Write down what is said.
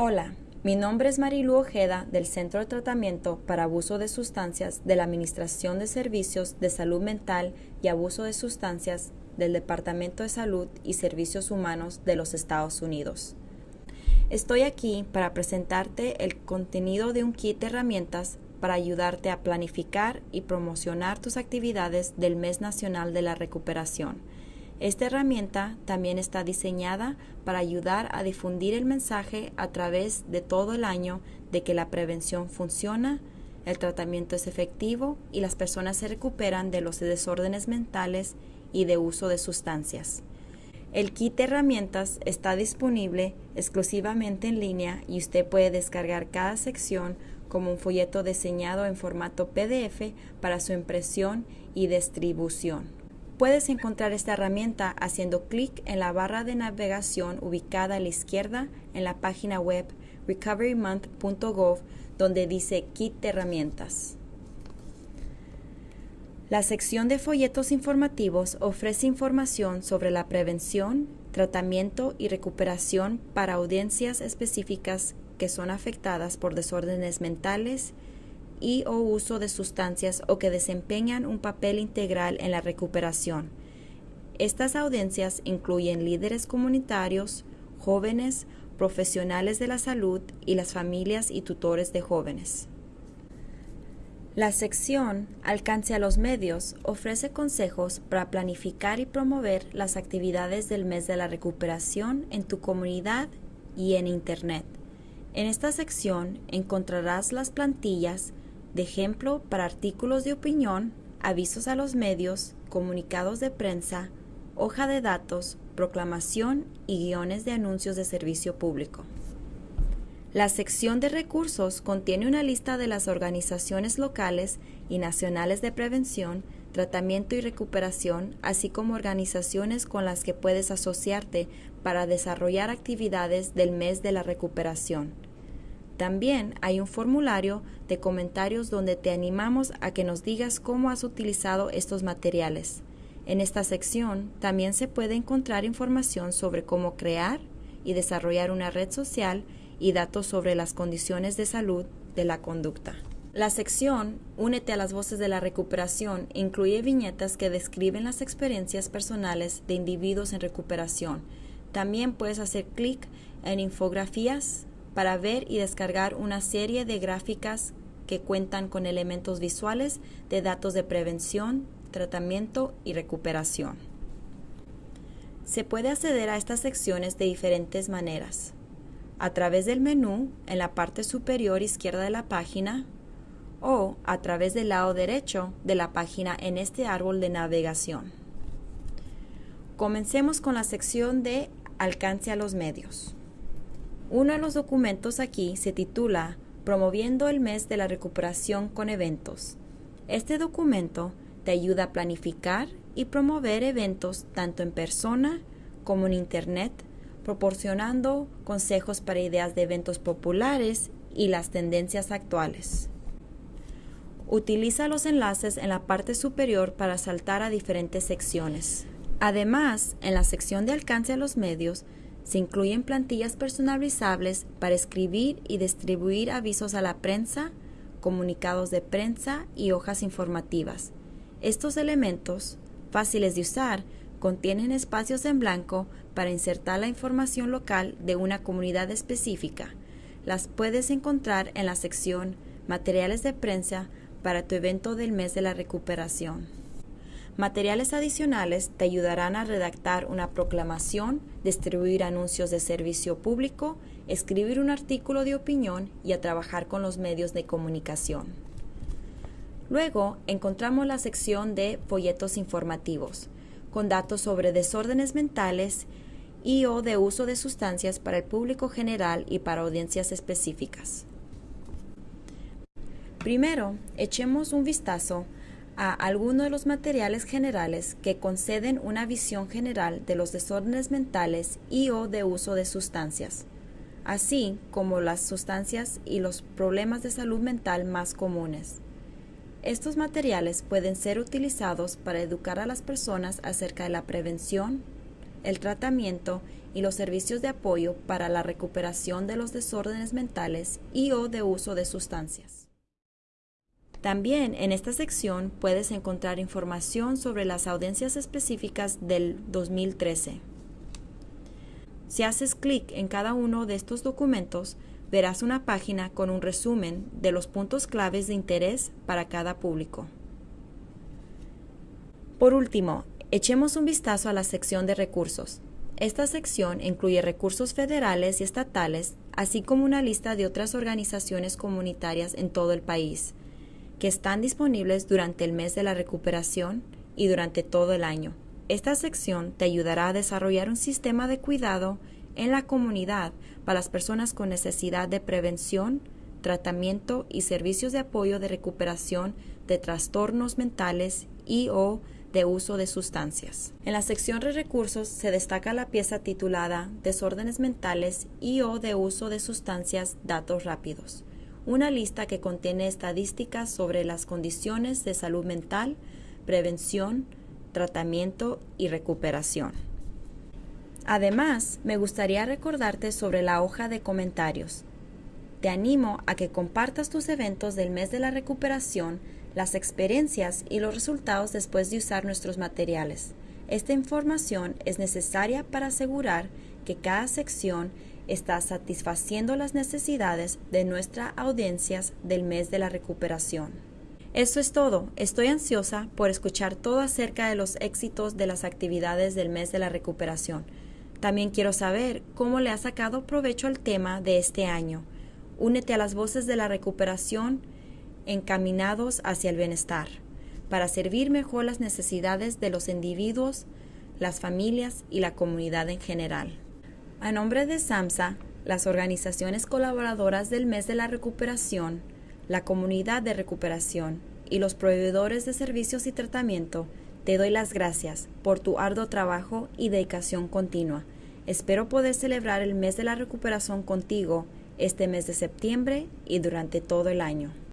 Hola, mi nombre es Marilu Ojeda del Centro de Tratamiento para Abuso de Sustancias de la Administración de Servicios de Salud Mental y Abuso de Sustancias del Departamento de Salud y Servicios Humanos de los Estados Unidos. Estoy aquí para presentarte el contenido de un kit de herramientas para ayudarte a planificar y promocionar tus actividades del Mes Nacional de la Recuperación esta herramienta también está diseñada para ayudar a difundir el mensaje a través de todo el año de que la prevención funciona, el tratamiento es efectivo y las personas se recuperan de los desórdenes mentales y de uso de sustancias. El kit de herramientas está disponible exclusivamente en línea y usted puede descargar cada sección como un folleto diseñado en formato PDF para su impresión y distribución. Puedes encontrar esta herramienta haciendo clic en la barra de navegación ubicada a la izquierda en la página web recoverymonth.gov donde dice Kit de herramientas. La sección de folletos informativos ofrece información sobre la prevención, tratamiento y recuperación para audiencias específicas que son afectadas por desórdenes mentales, y o uso de sustancias o que desempeñan un papel integral en la recuperación. Estas audiencias incluyen líderes comunitarios, jóvenes, profesionales de la salud y las familias y tutores de jóvenes. La sección Alcance a los medios ofrece consejos para planificar y promover las actividades del mes de la recuperación en tu comunidad y en Internet. En esta sección encontrarás las plantillas de ejemplo para artículos de opinión, avisos a los medios, comunicados de prensa, hoja de datos, proclamación y guiones de anuncios de servicio público. La sección de recursos contiene una lista de las organizaciones locales y nacionales de prevención, tratamiento y recuperación, así como organizaciones con las que puedes asociarte para desarrollar actividades del mes de la recuperación. También hay un formulario de comentarios donde te animamos a que nos digas cómo has utilizado estos materiales. En esta sección también se puede encontrar información sobre cómo crear y desarrollar una red social y datos sobre las condiciones de salud de la conducta. La sección Únete a las voces de la recuperación incluye viñetas que describen las experiencias personales de individuos en recuperación. También puedes hacer clic en infografías para ver y descargar una serie de gráficas que cuentan con elementos visuales de datos de prevención, tratamiento y recuperación. Se puede acceder a estas secciones de diferentes maneras. A través del menú en la parte superior izquierda de la página o a través del lado derecho de la página en este árbol de navegación. Comencemos con la sección de Alcance a los medios. Uno de los documentos aquí se titula Promoviendo el mes de la recuperación con eventos. Este documento te ayuda a planificar y promover eventos tanto en persona como en Internet, proporcionando consejos para ideas de eventos populares y las tendencias actuales. Utiliza los enlaces en la parte superior para saltar a diferentes secciones. Además, en la sección de alcance a los medios, se incluyen plantillas personalizables para escribir y distribuir avisos a la prensa, comunicados de prensa y hojas informativas. Estos elementos, fáciles de usar, contienen espacios en blanco para insertar la información local de una comunidad específica. Las puedes encontrar en la sección Materiales de prensa para tu evento del mes de la recuperación. Materiales adicionales te ayudarán a redactar una proclamación, distribuir anuncios de servicio público, escribir un artículo de opinión y a trabajar con los medios de comunicación. Luego encontramos la sección de folletos informativos, con datos sobre desórdenes mentales y o de uso de sustancias para el público general y para audiencias específicas. Primero, echemos un vistazo a algunos de los materiales generales que conceden una visión general de los desórdenes mentales y o de uso de sustancias, así como las sustancias y los problemas de salud mental más comunes. Estos materiales pueden ser utilizados para educar a las personas acerca de la prevención, el tratamiento y los servicios de apoyo para la recuperación de los desórdenes mentales y o de uso de sustancias. También en esta sección puedes encontrar información sobre las audiencias específicas del 2013. Si haces clic en cada uno de estos documentos, verás una página con un resumen de los puntos claves de interés para cada público. Por último, echemos un vistazo a la sección de recursos. Esta sección incluye recursos federales y estatales, así como una lista de otras organizaciones comunitarias en todo el país, que están disponibles durante el mes de la recuperación y durante todo el año. Esta sección te ayudará a desarrollar un sistema de cuidado en la comunidad para las personas con necesidad de prevención, tratamiento y servicios de apoyo de recuperación de trastornos mentales y o de uso de sustancias. En la sección de recursos se destaca la pieza titulada Desórdenes mentales y o de uso de sustancias datos rápidos, una lista que contiene estadísticas sobre las condiciones de salud mental, prevención, tratamiento y recuperación. Además, me gustaría recordarte sobre la hoja de comentarios. Te animo a que compartas tus eventos del mes de la recuperación, las experiencias y los resultados después de usar nuestros materiales. Esta información es necesaria para asegurar que cada sección está satisfaciendo las necesidades de nuestras audiencias del mes de la recuperación. Eso es todo. Estoy ansiosa por escuchar todo acerca de los éxitos de las actividades del mes de la recuperación. También quiero saber cómo le ha sacado provecho al tema de este año. Únete a las voces de la recuperación encaminados hacia el bienestar, para servir mejor las necesidades de los individuos, las familias y la comunidad en general. A nombre de SAMSA, las organizaciones colaboradoras del mes de la recuperación, la comunidad de recuperación y los proveedores de servicios y tratamiento, te doy las gracias por tu arduo trabajo y dedicación continua. Espero poder celebrar el mes de la recuperación contigo este mes de septiembre y durante todo el año.